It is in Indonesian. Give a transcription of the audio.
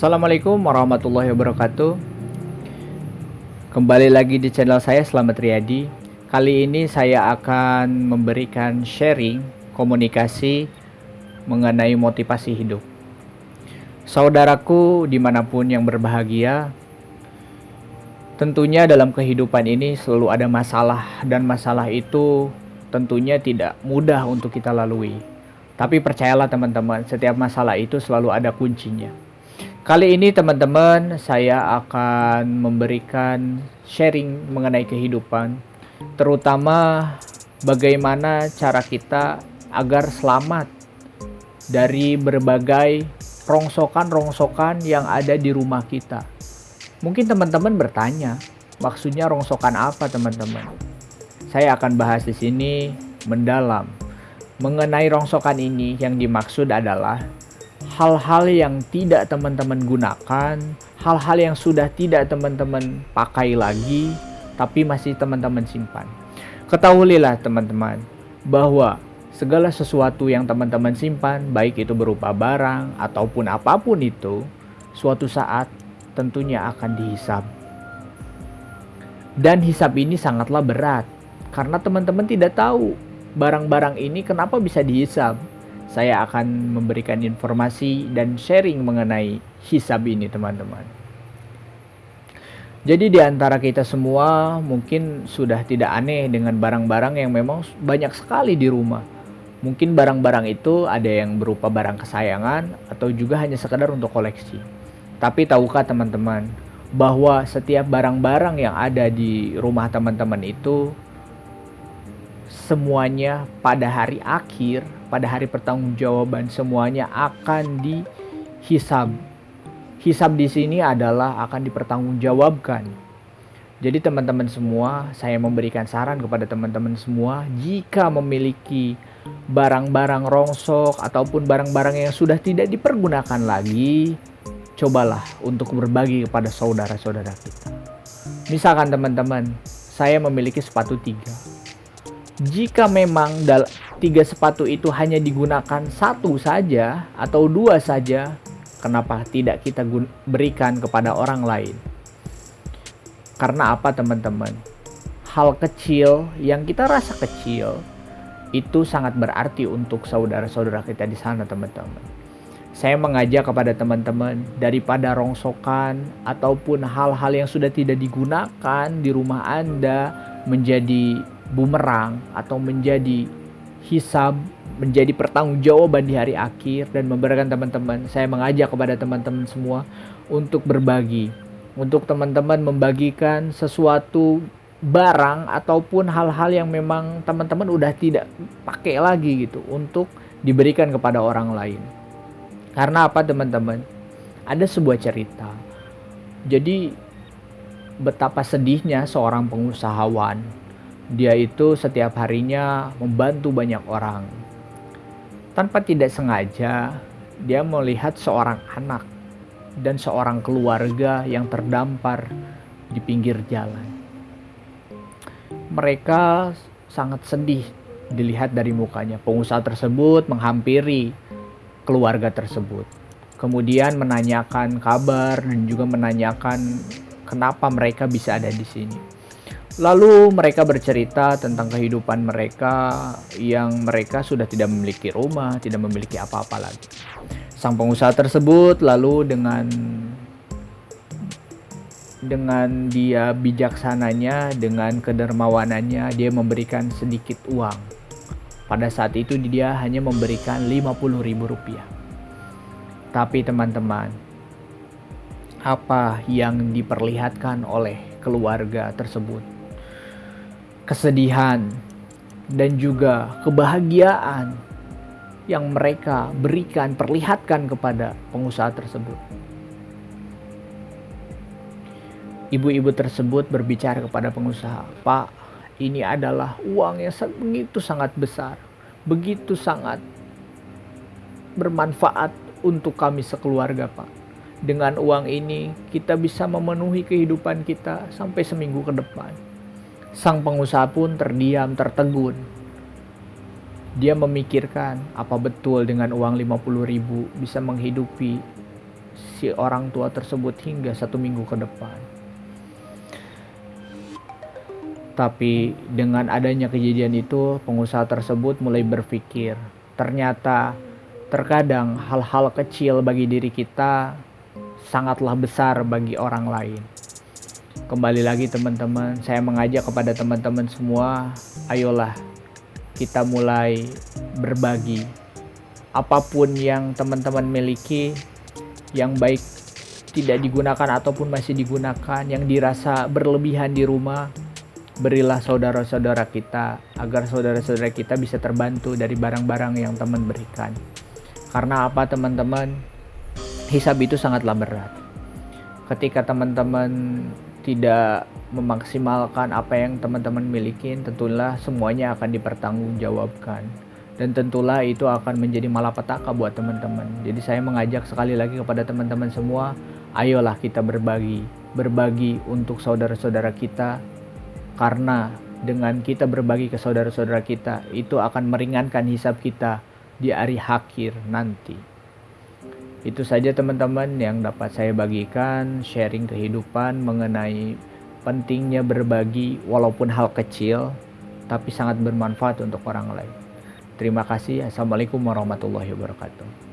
Assalamualaikum warahmatullahi wabarakatuh. Kembali lagi di channel saya Selamat Riyadi. Kali ini saya akan memberikan sharing komunikasi mengenai motivasi hidup. Saudaraku di mana pun yang berbahagia Tentunya dalam kehidupan ini selalu ada masalah Dan masalah itu tentunya tidak mudah untuk kita lalui. Tapi percayalah teman-teman setiap masalah itu selalu ada kuncinya Kali ini teman-teman saya akan memberikan sharing mengenai kehidupan terutama bagaimana cara kita agar selamat dari berbagai rongsokan-rongsokan yang ada di rumah kita. Mungkin teman-teman bertanya, maksudnya rongsokan apa teman-teman? Saya akan bahas di sini mendalam mengenai rongsokan ini yang dimaksud adalah hal-hal yang tidak teman-teman gunakan, hal-hal yang sudah tidak teman-teman pakai lagi, tapi masih teman-teman simpan. Ketahuilah teman-teman, bahwa segala sesuatu yang teman-teman simpan, baik itu berupa barang ataupun apa pun itu, suatu saat tentunya akan dihisap. Dan hisap ini sangatlah berat, karena teman-teman tidak tahu barang-barang ini kenapa bisa dihisap saya akan memberikan informasi dan sharing mengenai hisab ini teman-teman. Jadi di antara kita semua mungkin sudah tidak aneh dengan barang-barang yang memang banyak sekali di rumah. Mungkin barang-barang itu ada yang berupa barang kesayangan atau juga hanya sekedar untuk koleksi. Tapi tahukah teman-teman bahwa setiap barang-barang yang ada di rumah teman-teman itu semuanya pada hari akhir pada hari pertanggungjawaban semuanya akan dihisab. Hisab di sini adalah akan dipertanggungjawabkan. Jadi teman-teman semua, saya memberikan saran kepada teman-teman semua, jika memiliki barang-barang rongsok ataupun barang-barang yang sudah tidak dipergunakan lagi, cobalah untuk berbagi kepada saudara-saudara kita. Misalkan teman-teman, saya memiliki sepatu tiga. Jika memang tiga sepatu itu hanya digunakan satu saja atau dua saja, kenapa tidak kita berikan kepada orang lain? Karena apa teman-teman? Hal kecil yang kita rasa kecil itu sangat berarti untuk saudara-saudara kita di sana teman-teman. Saya mengajak kepada teman-teman daripada rongsokan ataupun hal-hal yang sudah tidak digunakan di rumah Anda menjadi bumerang atau menjadi hisab menjadi pertanggungjawaban di hari akhir dan memberikan teman-teman. Saya mengajak kepada teman-teman semua untuk berbagi untuk teman-teman membagikan sesuatu barang ataupun hal-hal yang memang teman-teman udah tidak pakai lagi gitu untuk diberikan kepada orang lain. Karena apa teman-teman? Ada sebuah cerita. Jadi betapa sedihnya seorang pengusahawan dia itu setiap harinya membantu banyak orang. Tanpa tidak sengaja, dia melihat seorang anak dan seorang keluarga yang terdampar di pinggir jalan. Mereka sangat sedih dilihat dari mukanya. Pengusaha tersebut menghampiri keluarga tersebut. Kemudian menanyakan kabar dan juga menanyakan kenapa mereka bisa ada di sini. Lalu mereka bercerita tentang kehidupan mereka yang mereka sudah tidak memiliki rumah, tidak memiliki apa-apa lagi. Sang pengusaha tersebut lalu dengan dengan dia bijaksananya, dengan kedermawanannya, dia memberikan sedikit uang. Pada saat itu dia hanya memberikan 50 ribu rupiah. Tapi teman-teman, apa yang diperlihatkan oleh keluarga tersebut kesedihan, dan juga kebahagiaan yang mereka berikan, perlihatkan kepada pengusaha tersebut. Ibu-ibu tersebut berbicara kepada pengusaha, "Pak, ini adalah uang yang begitu sangat besar, begitu sangat bermanfaat untuk kami sekeluarga, Pak. Dengan uang ini, kita bisa memenuhi kehidupan kita sampai seminggu ke depan." Sang pengusaha pun terdiam, tertegun. Dia memikirkan apa betul dengan uang 50 ribu bisa menghidupi si orang tua tersebut hingga satu minggu ke depan. Tapi dengan adanya kejadian itu, pengusaha tersebut mulai berpikir, ternyata terkadang hal-hal kecil bagi diri kita sangatlah besar bagi orang lain. Kembali lagi teman-teman, saya mengajak kepada teman-teman semua, ayolah kita mulai berbagi. Apa pun yang teman-teman miliki, yang baik tidak digunakan ataupun masih digunakan, yang dirasa berlebihan di rumah, berilah saudara-saudara kita agar saudara-saudara kita bisa terbantu dari barang-barang yang teman berikan. Karena apa teman-teman? Hisab itu sangatlah berat. Ketika teman-teman tidak memaksimalkan apa yang teman-teman miliki, tentulah semuanya akan dipertanggungjawabkan. Dan tentulah itu akan menjadi malapetaka buat teman-teman. Jadi saya mengajak sekali lagi kepada teman-teman semua, ayolah kita berbagi. Berbagi untuk saudara-saudara kita, karena dengan kita berbagi ke saudara-saudara kita, itu akan meringankan hisap kita di hari akhir nanti. Itu saja teman-teman yang dapat saya bagikan, sharing kehidupan mengenai pentingnya berbagi walaupun hal kecil, tapi sangat bermanfaat untuk orang lain. Terima kasih. Assalamualaikum warahmatullahi wabarakatuh.